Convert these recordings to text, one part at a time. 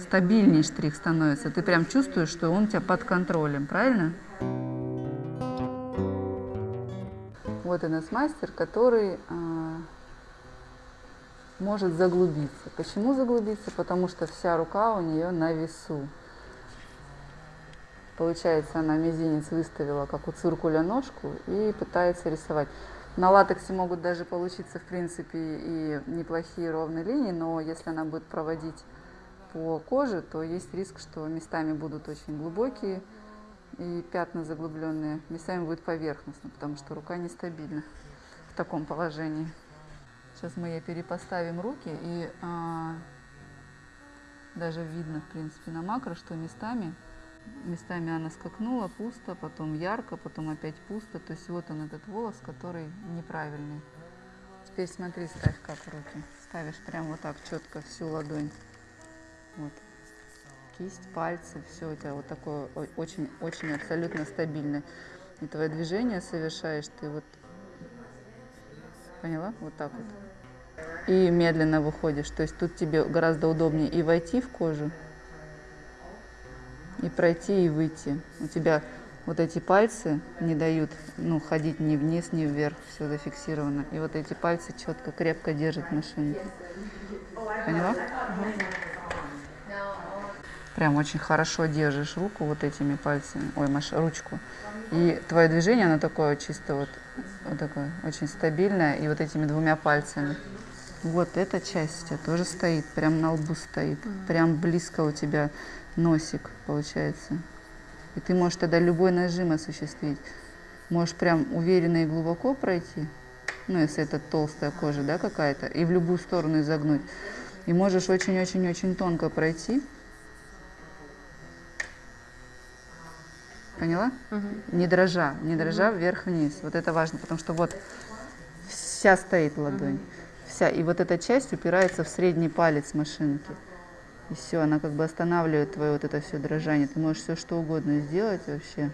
стабильнее штрих становится. Ты прям чувствуешь, что он у тебя под контролем, правильно? Вот у нас мастер, который а, может заглубиться. Почему заглубиться? Потому что вся рука у нее на весу. Получается, она мизинец выставила, как у циркуля, ножку и пытается рисовать. На латексе могут даже получиться, в принципе, и неплохие ровные линии, но если она будет проводить по коже, то есть риск, что местами будут очень глубокие и пятна заглубленные, местами будет поверхностно, потому что рука нестабильна в таком положении. Сейчас мы ей перепоставим руки, и а, даже видно, в принципе, на макро, что местами Местами она скакнула, пусто, потом ярко, потом опять пусто. То есть вот он этот волос, который неправильный. Теперь смотри, ставь как руки. Ставишь прям вот так четко всю ладонь. Вот. Кисть, пальцы, все у тебя вот такое очень-очень абсолютно стабильное. И твое движение совершаешь ты вот, поняла? Вот так вот. И медленно выходишь. То есть тут тебе гораздо удобнее и войти в кожу, и пройти, и выйти. У тебя вот эти пальцы не дают ну, ходить ни вниз, ни вверх, все зафиксировано. И вот эти пальцы четко, крепко держат машину. Поняла? Прям очень хорошо держишь руку вот этими пальцами, ой, маш, ручку. И твое движение, оно такое чисто вот, вот такое, очень стабильное, и вот этими двумя пальцами. Вот эта часть у тебя тоже стоит, прям на лбу стоит, прям близко у тебя носик получается. И ты можешь тогда любой нажим осуществить. Можешь прям уверенно и глубоко пройти, ну, если это толстая кожа, да, какая-то, и в любую сторону изогнуть. И можешь очень-очень-очень тонко пройти. Поняла? Угу. Не дрожа, не дрожа угу. вверх-вниз. Вот это важно, потому что вот вся стоит ладонь. Угу. Вся. И вот эта часть упирается в средний палец машинки. И все, она как бы останавливает твое вот это все дрожание. Ты можешь все что угодно сделать вообще.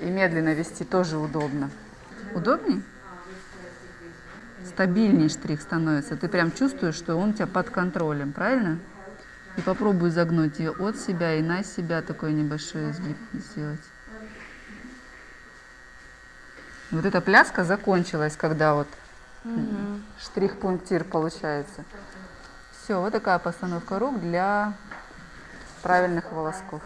И медленно вести тоже удобно. Удобней? Стабильнее штрих становится. Ты прям чувствуешь, что он у тебя под контролем, правильно? И попробуй загнуть ее от себя и на себя такой небольшой изгиб сделать. Вот эта пляска закончилась, когда вот угу. штрих-пунктир получается. Все, вот такая постановка рук для правильных волосков.